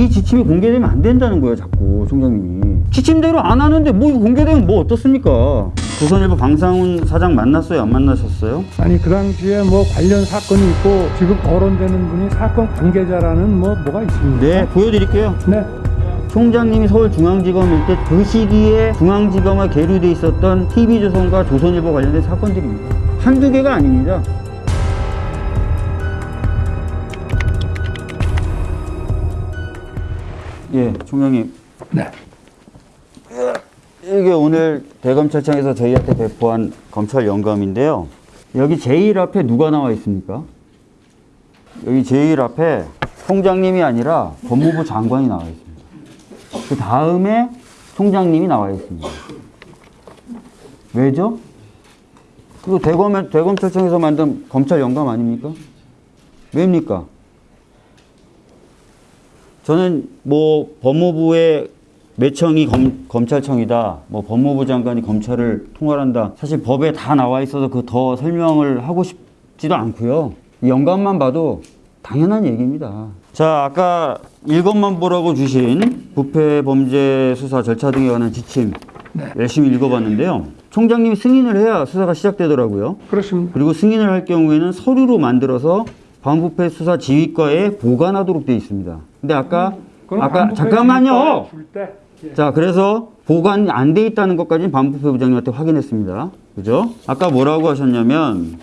이 지침이 공개되면 안 된다는 거예요, 자꾸 총장님이. 지침대로 안 하는데 뭐 이거 공개되면 뭐 어떻습니까? 조선일보 방상훈 사장 만났어요, 안 만나셨어요? 아니 그 당시에 뭐 관련 사건이 있고 지금 거론되는 분이 사건 관계자라는 뭐 뭐가 있습니까? 네, 보여드릴게요. 네. 총장님이 서울중앙지검일 때 그 시기에 중앙지검에 계류돼 있었던 TV조선과 조선일보 관련된 사건들입니다. 한두 개가 아닙니다. 예, 총장님. 네. 이게 오늘 대검찰청에서 저희한테 배포한 검찰 영감인데요. 여기 제1 앞에 누가 나와 있습니까? 여기 제1 앞에 총장님이 아니라 법무부 장관이 나와 있습니다. 그 다음에 총장님이 나와 있습니다. 왜죠? 그거 대검, 대검찰청에서 만든 검찰 영감 아닙니까? 왜입니까? 저는 뭐 법무부의 매청이 검, 검찰청이다. 뭐 법무부 장관이 검찰을 통할한다. 사실 법에 다 나와 있어서 그 더 설명을 하고 싶지도 않고요. 이 영감만 봐도 당연한 얘기입니다. 자, 아까 일것만 보라고 주신 부패 범죄 수사 절차 등에 관한 지침 네. 열심히 읽어봤는데요. 총장님이 승인을 해야 수사가 시작되더라고요. 그렇습니다. 그리고 승인을 할 경우에는 서류로 만들어서 반부패 수사 지휘과에 보관하도록 되어 있습니다. 근데 아까 그럼 아까 잠깐만요. 예. 자, 그래서 보관 안 돼 있다는 것까지는 반부패 부장님한테 확인했습니다. 그죠? 아까 뭐라고 하셨냐면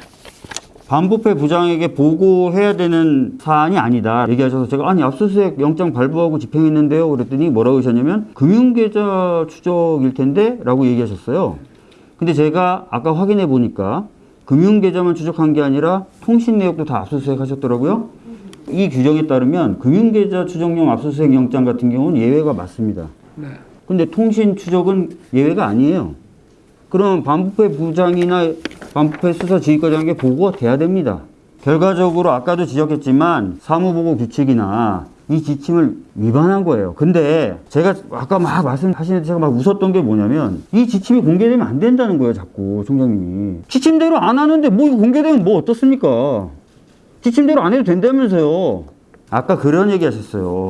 반부패 부장에게 보고해야 되는 사안이 아니다. 얘기하셔서 제가 아니 압수수색 영장 발부하고 집행했는데요. 그랬더니 뭐라고 하셨냐면 금융계좌 추적일 텐데 라고 얘기하셨어요. 근데 제가 아까 확인해 보니까 금융계좌만 추적한 게 아니라 통신 내역도 다 압수수색 하셨더라고요. 이 규정에 따르면 금융계좌 추적용 압수수색 영장 같은 경우는 예외가 맞습니다. 네. 근데 통신 추적은 예외가 아니에요. 그럼 반부패 부장이나 반부패 수사 지휘과장에게 보고가 돼야 됩니다. 결과적으로 아까도 지적했지만 사무보고 규칙이나 이 지침을 위반한 거예요. 근데 제가 아까 막 말씀하시는데 제가 막 웃었던 게 뭐냐면 이 지침이 공개되면 안 된다는 거예요. 자꾸 총장님이. 지침대로 안 하는데 뭐 공개되면 뭐 어떻습니까? 지침대로 안 해도 된다면서요. 아까 그런 얘기 하셨어요.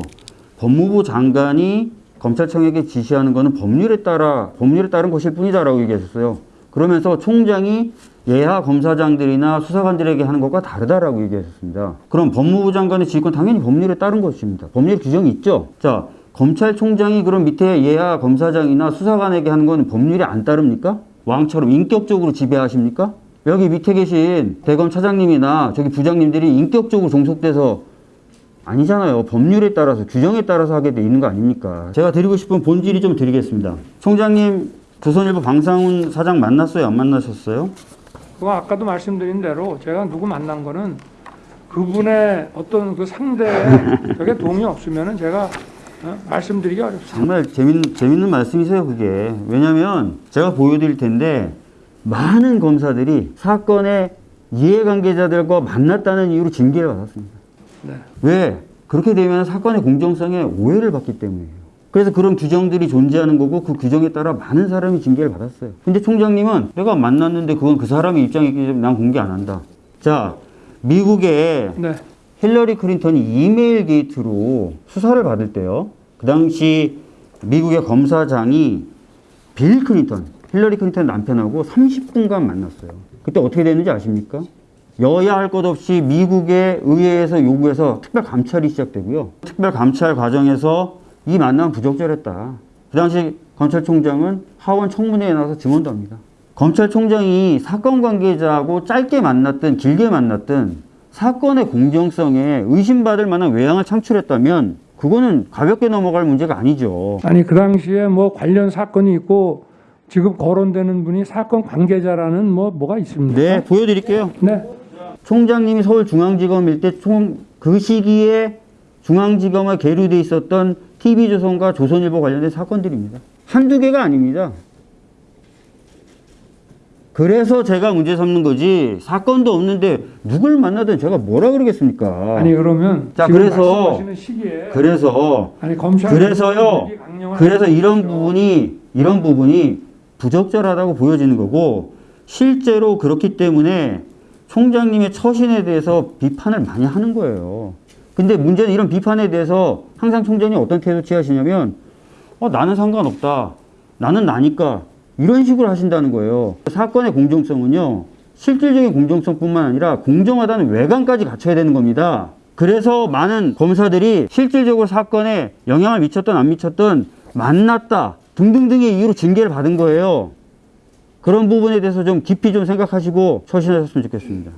법무부 장관이 검찰청에게 지시하는 것은 법률에 따라 법률에 따른 것일 뿐이다라고 얘기하셨어요. 그러면서 총장이 예하 검사장들이나 수사관들에게 하는 것과 다르다라고 얘기하셨습니다. 그럼 법무부 장관의 지휘권 당연히 법률에 따른 것입니다. 법률 규정이 있죠. 자, 검찰총장이 그럼 밑에 예하 검사장이나 수사관에게 하는 건 법률에 안 따릅니까? 왕처럼 인격적으로 지배하십니까? 여기 밑에 계신 대검 차장님이나 저기 부장님들이 인격적으로 종속돼서 아니잖아요. 법률에 따라서 규정에 따라서 하게 돼 있는 거 아닙니까? 제가 드리고 싶은 본질이 좀 드리겠습니다. 총장님 조선일보 방상훈 사장 만났어요? 안 만나셨어요? 그거 아까도 말씀드린 대로 제가 누구 만난 거는 그분의 어떤 그 상대에 저게 도움이 없으면 은 제가 어? 말씀드리기 어렵습니다. 정말 재밌는, 재밌는 말씀이세요, 그게. 왜냐면 제가 보여드릴 텐데 많은 검사들이 사건의 이해관계자들과 만났다는 이유로 징계를 받았습니다. 네. 왜? 그렇게 되면 사건의 공정성에 오해를 받기 때문이에요. 그래서 그런 규정들이 존재하는 거고 그 규정에 따라 많은 사람이 징계를 받았어요. 근데 총장님은 내가 만났는데 그건 그 사람의 입장이기 때문에 난 공개 안 한다. 자, 미국에 네. 힐러리 클린턴이 이메일 게이트로 수사를 받을 때요. 그 당시 미국의 검사장이 빌 클린턴, 힐러리 클린턴 남편하고 30분간 만났어요. 그때 어떻게 됐는지 아십니까? 여야 할 것 없이 미국의 의회에서 요구해서 특별 감찰이 시작되고요. 특별 감찰 과정에서 이 만남 부적절했다. 그 당시 검찰총장은 하원 청문회에 나와서 증언도 합니다. 검찰총장이 사건 관계자하고 짧게 만났든 길게 만났든 사건의 공정성에 의심받을 만한 외양을 창출했다면 그거는 가볍게 넘어갈 문제가 아니죠. 아니 그 당시에 뭐 관련 사건이 있고 지금 거론되는 분이 사건 관계자라는 뭐 뭐가 있습니까? 네, 보여드릴게요. 네. 총장님이 서울중앙지검일 때총그 시기에 중앙지검에 계류돼 있었던 TV조선과 조선일보 관련된 사건들입니다. 한두 개가 아닙니다. 그래서 제가 문제 삼는 거지 사건도 없는데 누굴 만나든 제가 뭐라 그러겠습니까? 아니 그러면 자, 그래서- 그래서 아니 검찰 그래서요. 그래서 이런. 부분이 이런 부분이 부적절하다고 보여지는 거고 실제로 그렇기 때문에 총장님의 처신에 대해서 비판을 많이 하는 거예요. 근데 문제는 이런 비판에 대해서 항상 총장이 어떤 태도 취하시냐면 어, 나는 상관없다. 나는 나니까 이런 식으로 하신다는 거예요. 사건의 공정성은요. 실질적인 공정성뿐만 아니라 공정하다는 외관까지 갖춰야 되는 겁니다. 그래서 많은 검사들이 실질적으로 사건에 영향을 미쳤던 안 미쳤던 만났다 등등등의 이유로 징계를 받은 거예요. 그런 부분에 대해서 좀 깊이 좀 생각하시고 처신하셨으면 좋겠습니다.